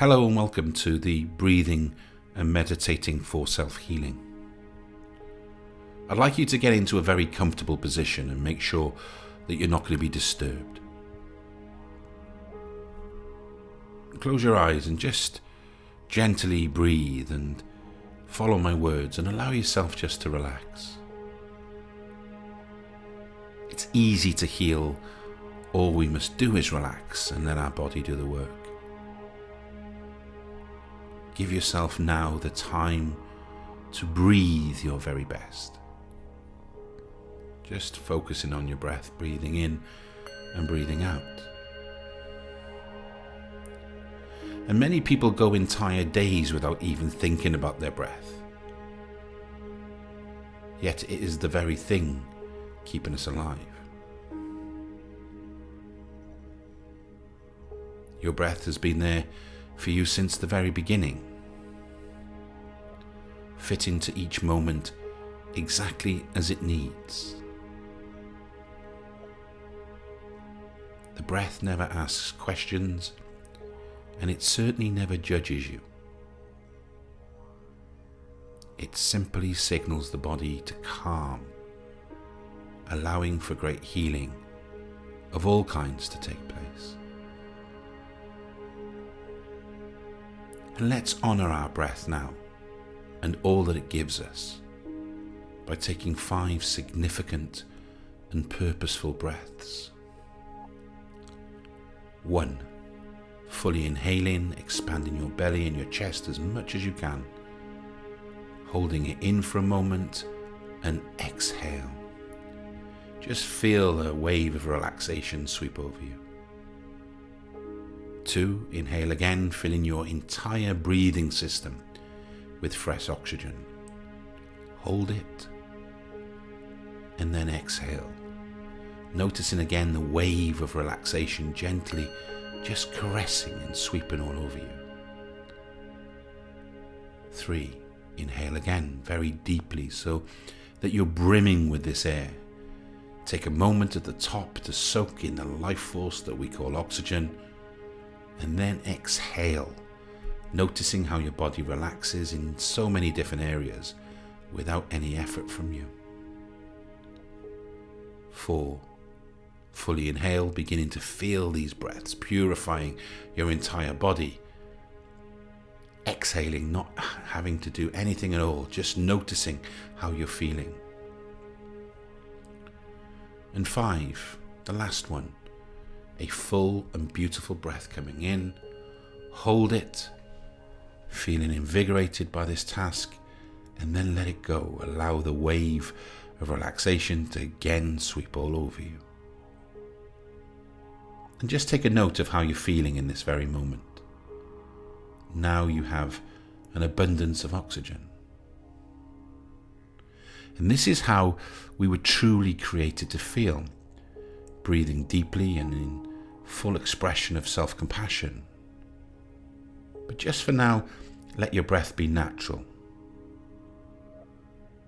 Hello and welcome to the breathing and meditating for self healing. I'd like you to get into a very comfortable position and make sure that you're not going to be disturbed. Close your eyes and just gently breathe and follow my words and allow yourself just to relax. It's easy to heal. All we must do is relax and let our body do the work. Give yourself now the time to breathe your very best. Just focusing on your breath, breathing in and breathing out. And many people go entire days without even thinking about their breath. Yet it is the very thing keeping us alive. Your breath has been there for you since the very beginning fit into each moment exactly as it needs. The breath never asks questions and it certainly never judges you. It simply signals the body to calm, allowing for great healing of all kinds to take place. And let's honour our breath now and all that it gives us by taking five significant and purposeful breaths. One, fully inhaling, expanding your belly and your chest as much as you can, holding it in for a moment and exhale. Just feel a wave of relaxation sweep over you. Two, inhale again, filling your entire breathing system with fresh oxygen. Hold it and then exhale. Noticing again the wave of relaxation gently just caressing and sweeping all over you. Three, inhale again very deeply so that you're brimming with this air. Take a moment at the top to soak in the life force that we call oxygen and then exhale noticing how your body relaxes in so many different areas without any effort from you. 4. Fully inhale, beginning to feel these breaths, purifying your entire body. Exhaling, not having to do anything at all, just noticing how you're feeling. And 5. The last one. A full and beautiful breath coming in. Hold it feeling invigorated by this task, and then let it go. Allow the wave of relaxation to again sweep all over you. And just take a note of how you're feeling in this very moment. Now you have an abundance of oxygen. And this is how we were truly created to feel, breathing deeply and in full expression of self compassion but just for now, let your breath be natural.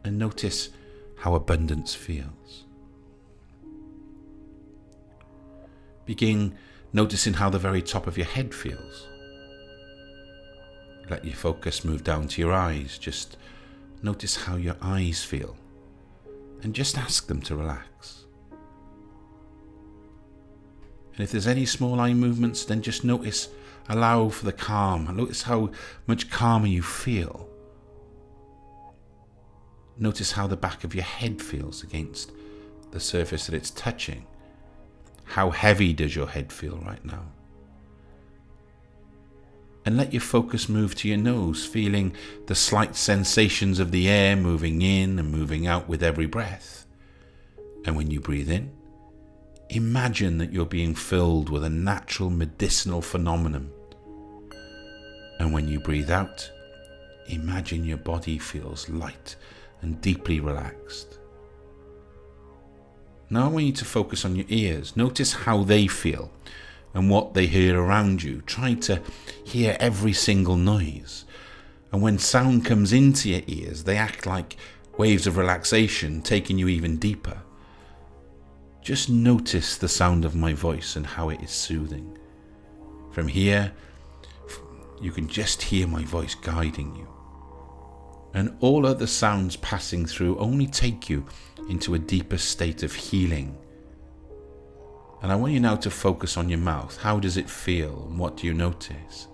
And notice how abundance feels. Begin noticing how the very top of your head feels. Let your focus move down to your eyes. Just notice how your eyes feel. And just ask them to relax. And if there's any small eye movements, then just notice Allow for the calm. Notice how much calmer you feel. Notice how the back of your head feels against the surface that it's touching. How heavy does your head feel right now? And let your focus move to your nose, feeling the slight sensations of the air moving in and moving out with every breath. And when you breathe in, Imagine that you're being filled with a natural medicinal phenomenon. And when you breathe out, imagine your body feels light and deeply relaxed. Now I want you to focus on your ears. Notice how they feel and what they hear around you. Try to hear every single noise. And when sound comes into your ears, they act like waves of relaxation, taking you even deeper. Just notice the sound of my voice and how it is soothing. From here, you can just hear my voice guiding you. And all other sounds passing through only take you into a deeper state of healing. And I want you now to focus on your mouth. How does it feel? What do you notice?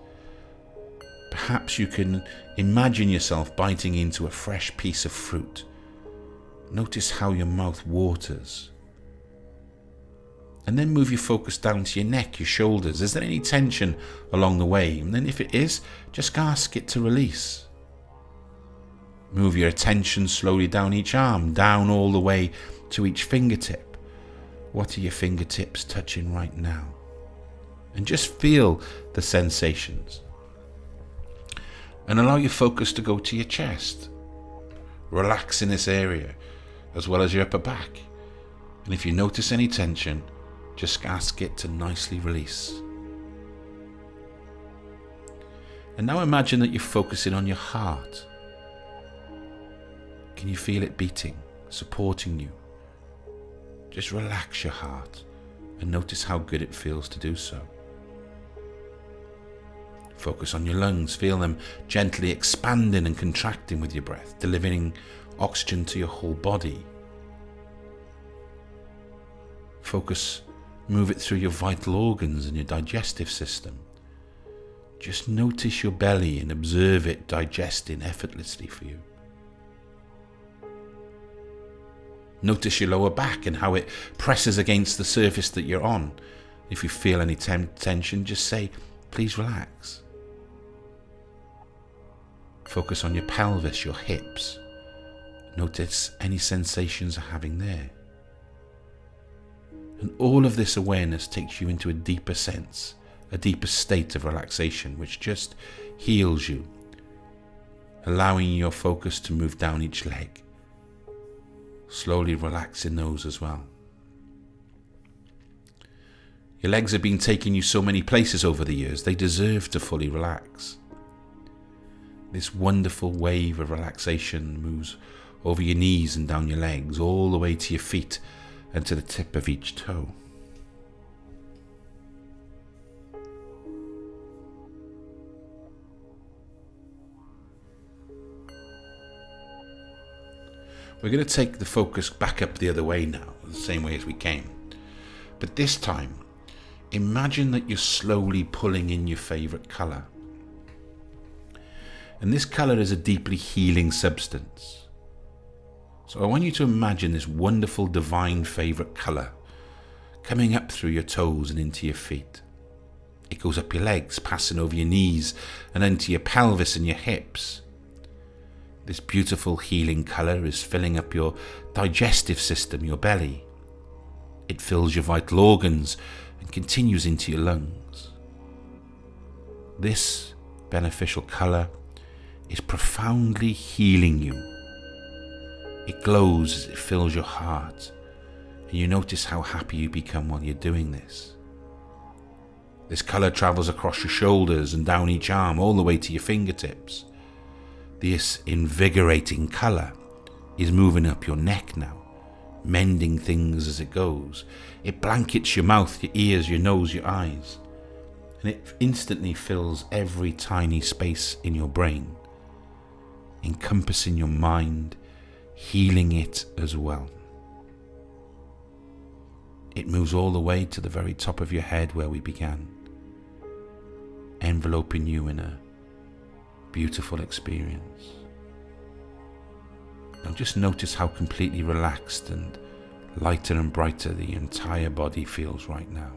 Perhaps you can imagine yourself biting into a fresh piece of fruit. Notice how your mouth waters. And then move your focus down to your neck, your shoulders. Is there any tension along the way? And then, if it is, just ask it to release. Move your attention slowly down each arm, down all the way to each fingertip. What are your fingertips touching right now? And just feel the sensations. And allow your focus to go to your chest. Relax in this area, as well as your upper back. And if you notice any tension, just ask it to nicely release. And now imagine that you're focusing on your heart. Can you feel it beating, supporting you? Just relax your heart and notice how good it feels to do so. Focus on your lungs, feel them gently expanding and contracting with your breath, delivering oxygen to your whole body. Focus, move it through your vital organs and your digestive system. Just notice your belly and observe it digesting effortlessly for you. Notice your lower back and how it presses against the surface that you're on. If you feel any tension, just say, please relax. Focus on your pelvis, your hips. Notice any sensations are having there. And all of this awareness takes you into a deeper sense, a deeper state of relaxation, which just heals you, allowing your focus to move down each leg slowly relaxing those as well. Your legs have been taking you so many places over the years, they deserve to fully relax. This wonderful wave of relaxation moves over your knees and down your legs, all the way to your feet and to the tip of each toe. We're going to take the focus back up the other way now, the same way as we came. But this time, imagine that you're slowly pulling in your favorite color. And this color is a deeply healing substance. So I want you to imagine this wonderful divine favorite color coming up through your toes and into your feet. It goes up your legs, passing over your knees and into your pelvis and your hips. This beautiful healing colour is filling up your digestive system, your belly. It fills your vital organs and continues into your lungs. This beneficial colour is profoundly healing you. It glows as it fills your heart, and you notice how happy you become while you're doing this. This colour travels across your shoulders and down each arm, all the way to your fingertips. This invigorating colour is moving up your neck now, mending things as it goes. It blankets your mouth, your ears, your nose, your eyes, and it instantly fills every tiny space in your brain, encompassing your mind, healing it as well. It moves all the way to the very top of your head where we began, enveloping you in a beautiful experience. Now just notice how completely relaxed and lighter and brighter the entire body feels right now.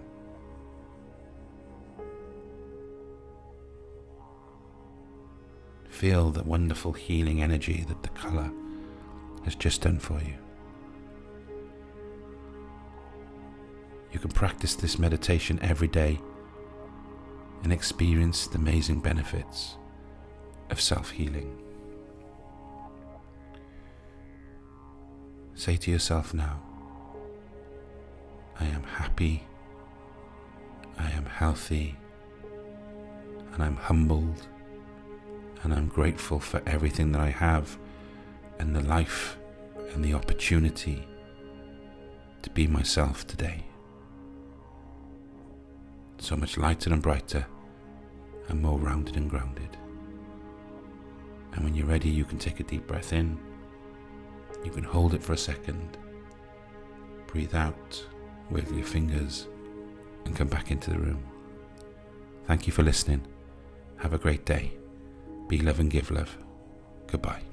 Feel the wonderful healing energy that the colour has just done for you. You can practice this meditation every day and experience the amazing benefits of self healing. Say to yourself now, I am happy, I am healthy, and I'm humbled, and I'm grateful for everything that I have, and the life and the opportunity to be myself today. So much lighter and brighter and more rounded and grounded. And when you're ready, you can take a deep breath in. You can hold it for a second. Breathe out, wiggle your fingers, and come back into the room. Thank you for listening. Have a great day. Be love and give love. Goodbye.